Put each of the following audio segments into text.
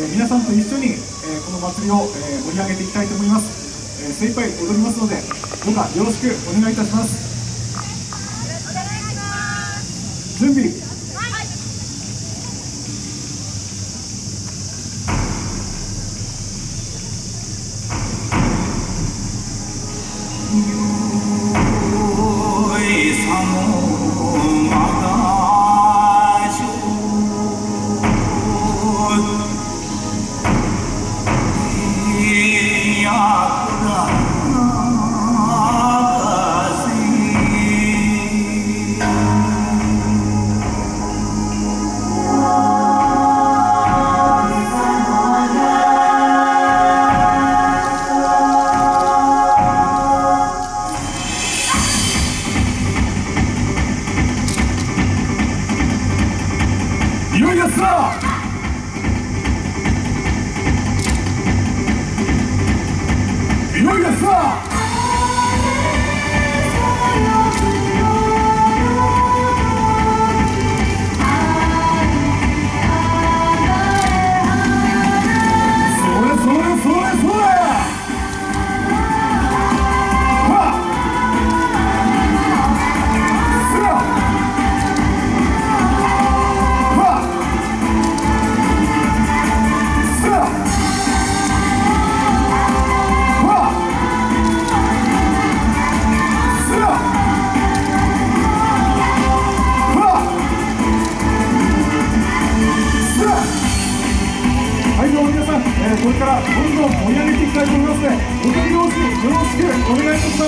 え皆さんと一緒に、えこの祭りを、え盛り上げていきたいと思います、え精一杯踊りますのでどうかよろしくお願いいたします。準備こますので踊りよろしくお願いいたします。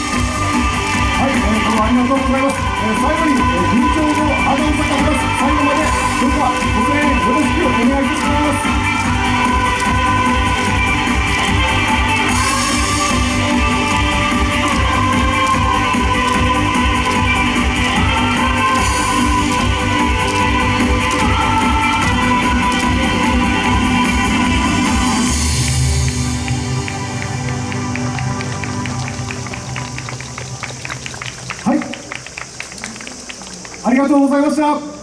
はい、えー、どうもありがとうございます。えー、最後に、えー、緊張のアドン坂プラス最後まで、それではご声援よろしくお願いいたします。 ありがとうございました。